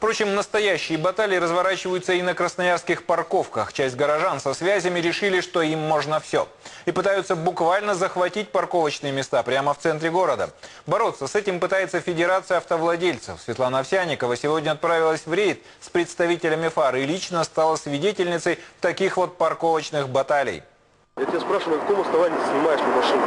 Впрочем, настоящие баталии разворачиваются и на красноярских парковках. Часть горожан со связями решили, что им можно все. И пытаются буквально захватить парковочные места прямо в центре города. Бороться с этим пытается Федерация автовладельцев. Светлана Овсяникова сегодня отправилась в рейд с представителями ФАР и лично стала свидетельницей таких вот парковочных баталий. Я тебя спрашиваю, на каком основании ты снимаешь мне машину?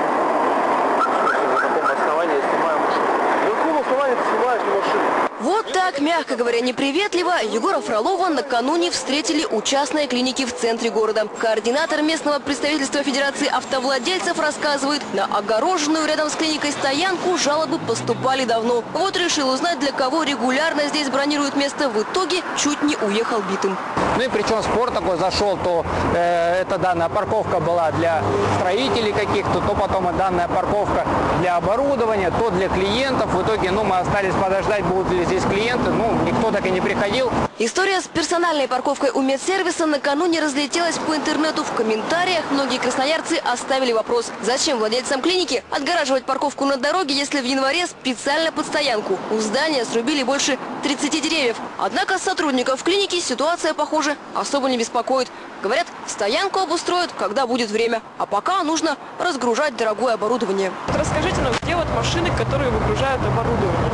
На каком основании я снимаю машину? На каком основании ты снимаешь мне машину? Вот так, мягко говоря, неприветливо, Егора Фролова накануне встретили у частной клиники в центре города. Координатор местного представительства Федерации автовладельцев рассказывает, на огороженную рядом с клиникой стоянку жалобы поступали давно. Вот решил узнать, для кого регулярно здесь бронируют место. В итоге чуть не уехал битым. Ну и причем спор такой зашел, то э, эта данная парковка была для строителей каких-то, то потом данная парковка для оборудования, то для клиентов. В итоге, ну, мы остались подождать, будут ли здесь клиенты. Ну, никто так и не приходил. История с персональной парковкой у медсервиса накануне разлетелась по интернету. В комментариях многие красноярцы оставили вопрос, зачем владельцам клиники отгораживать парковку на дороге, если в январе специально под стоянку у здания срубили больше 30 деревьев. Однако сотрудников клиники ситуация, похоже, особо не беспокоит. Говорят, стоянку обустроят, когда будет время, а пока нужно разгружать дорогое оборудование. Расскажите нам, где вот машины, которые выгружают оборудование?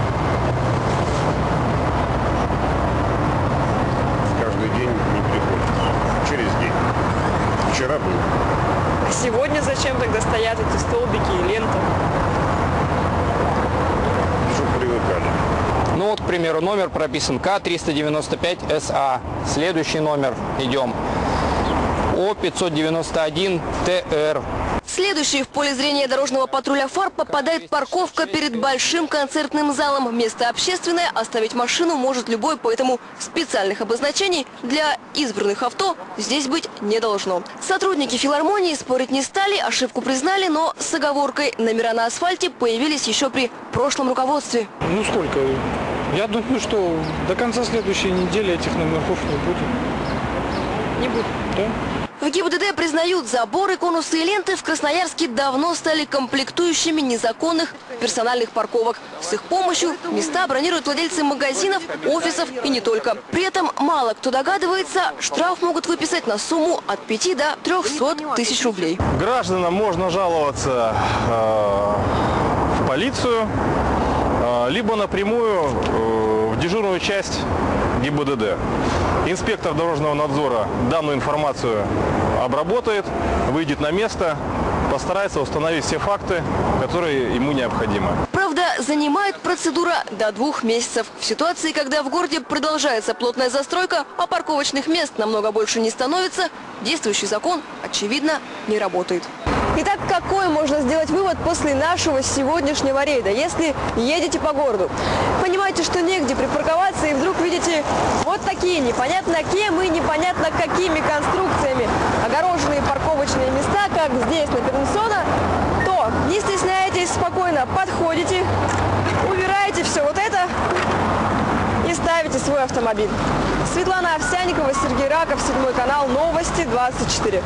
Вчера был. А сегодня зачем тогда стоят эти столбики и лента? Чтобы привыкали. Ну вот, к примеру, номер прописан К-395СА. Следующий номер идем. О-591ТР. Следующий в поле зрения дорожного патруля ФАР попадает парковка перед большим концертным залом. Место общественное, оставить машину может любой, поэтому специальных обозначений для избранных авто здесь быть не должно. Сотрудники филармонии спорить не стали, ошибку признали, но с оговоркой номера на асфальте появились еще при прошлом руководстве. Ну сколько? Я думаю, что до конца следующей недели этих номерков не будет. Не будет. Да? В ГИБДД признают, заборы, конусы и ленты в Красноярске давно стали комплектующими незаконных персональных парковок. С их помощью места бронируют владельцы магазинов, офисов и не только. При этом мало кто догадывается, штраф могут выписать на сумму от 5 до 300 тысяч рублей. Гражданам можно жаловаться э, в полицию, э, либо напрямую э, в дежурную часть ГИБДД. Инспектор дорожного надзора данную информацию обработает, выйдет на место, постарается установить все факты, которые ему необходимы. Правда, занимает процедура до двух месяцев. В ситуации, когда в городе продолжается плотная застройка, а парковочных мест намного больше не становится, действующий закон, очевидно, не работает. Итак, какой можно сделать вывод после нашего сегодняшнего рейда, если едете по городу? Понимаете, что негде припарковаться и вдруг видите вот такие непонятно кем и непонятно какими конструкциями огороженные парковочные места, как здесь на Пернсона, то не стесняйтесь, спокойно подходите, убираете все вот это и ставите свой автомобиль. Светлана Овсяникова, Сергей Раков, седьмой канал, новости 24.